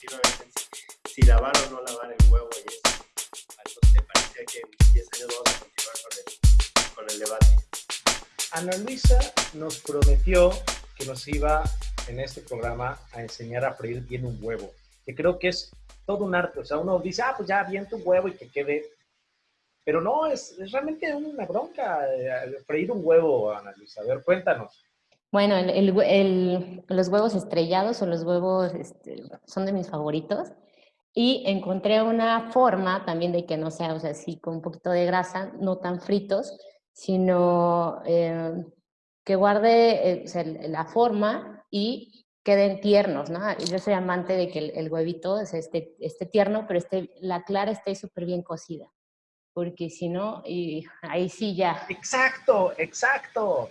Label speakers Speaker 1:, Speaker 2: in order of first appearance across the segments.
Speaker 1: continuamente si, lavar o no lavar el huevo y eso. Entonces parecía que en 10 años vamos a continuar con el, con el debate.
Speaker 2: Ana Luisa nos prometió que nos iba en este programa a enseñar a freír bien un huevo, que creo que es todo un arte. O sea, uno dice, ah, pues ya, bien tu huevo y que quede. Pero no, es, es realmente una bronca eh, freír un huevo, Ana Luisa. A ver, cuéntanos.
Speaker 3: Bueno, los huevos estrellados o los huevos este, son de mis favoritos. Y encontré una forma también de que no sea, o sea, así con un poquito de grasa, no tan fritos, sino eh, que guarde eh, la forma y queden tiernos, ¿no? Yo soy amante de que el, huevito esté, esté, tierno, pero esté, la clara esté súper bien cocida, porque si no, y ahí sí ya.
Speaker 2: Exacto, exacto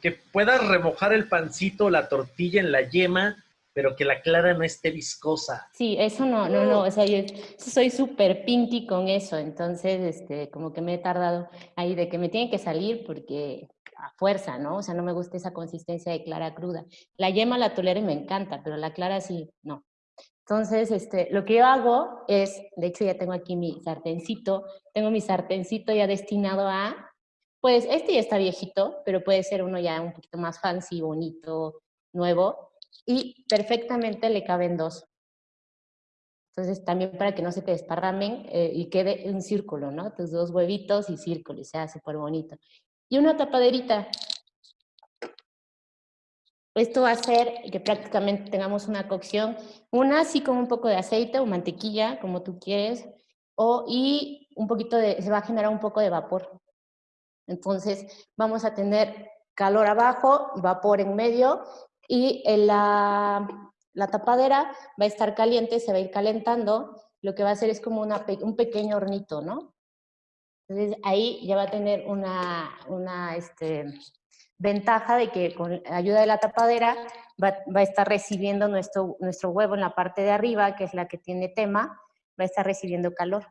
Speaker 2: que puedas remojar el pancito, la tortilla en la yema, pero que la clara no esté viscosa.
Speaker 3: Sí, eso no, no, no, o sea, yo soy súper pinky con eso, entonces, este, como que me he tardado ahí de que me tiene que salir porque a fuerza, ¿no? O sea, no me gusta esa consistencia de clara cruda. La yema la tolero y me encanta, pero la clara sí, no. Entonces, este, lo que yo hago es, de hecho ya tengo aquí mi sartencito, tengo mi sartencito ya destinado a pues este ya está viejito, pero puede ser uno ya un poquito más fancy, bonito, nuevo, y perfectamente le caben dos. Entonces también para que no se te desparramen eh, y quede un círculo, ¿no? Tus dos huevitos y círculo, y sea súper bonito. Y una tapaderita. Esto va a hacer que prácticamente tengamos una cocción, una así con un poco de aceite o mantequilla, como tú quieres, o, y un poquito de, se va a generar un poco de vapor. Entonces vamos a tener calor abajo, vapor en medio y la, la, tapadera va a estar caliente, se va a ir calentando. Lo que va a hacer es como un pequeño hornito, ¿no? Entonces ahí ya va a tener una, una este, ventaja de que con ayuda de la tapadera va, va, a estar recibiendo nuestro, nuestro huevo en la parte de arriba, que es la que tiene tema, va a estar recibiendo calor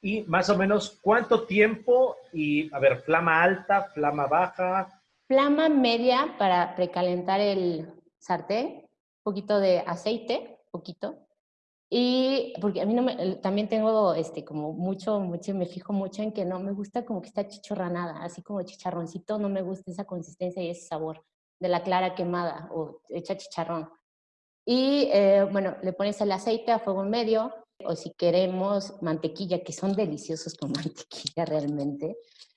Speaker 2: y más o menos cuánto tiempo y, a ver, flama alta, flama baja.
Speaker 3: Flama media para precalentar el sartén, un poquito de aceite, poquito. Y porque a mí también tengo este, como mucho, mucho, me fijo mucho en que no me gusta como que está chichorranada, así como chicharroncito, no me gusta esa consistencia y ese sabor de la clara quemada o hecha chicharrón. Y eh, bueno, le pones el aceite a fuego medio, o si queremos mantequilla, que son deliciosos con mantequilla realmente,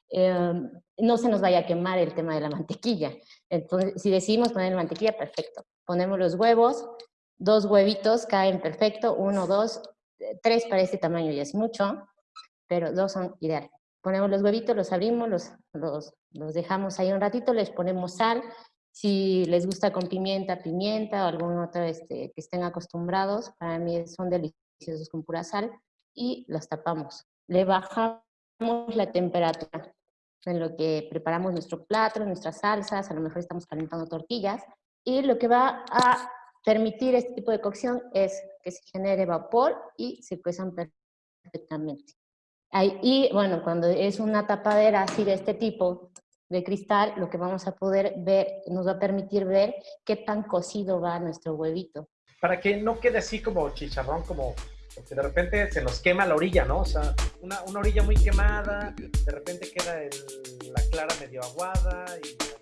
Speaker 3: em, no se nos vaya a quemar el tema de la mantequilla. Entonces, si decidimos poner mantequilla, perfecto. Ponemos los huevos, dos huevitos caen perfecto, uno, dos, tres para este tamaño ya es mucho, pero dos son ideales. Ponemos los huevitos, los abrimos, los, los, los dejamos ahí un ratito, les ponemos sal, si les gusta con pimienta, pimienta o algún otro este, que estén acostumbrados, para mí son deliciosos con pura sal y los tapamos. Le bajamos la temperatura en lo que preparamos nuestro plato, nuestras salsas, a lo mejor estamos calentando tortillas, y lo que va a permitir este tipo de cocción es que se genere vapor y se cuezan perfectamente. y bueno, cuando es una tapadera así de este tipo, de cristal, lo que vamos a poder ver, nos va a permitir ver qué tan cocido va nuestro huevito
Speaker 2: para que no quede así como chicharrón, como porque de repente se nos quema la orilla, ¿no? O sea, una, una orilla muy quemada, de repente queda la clara medio aguada y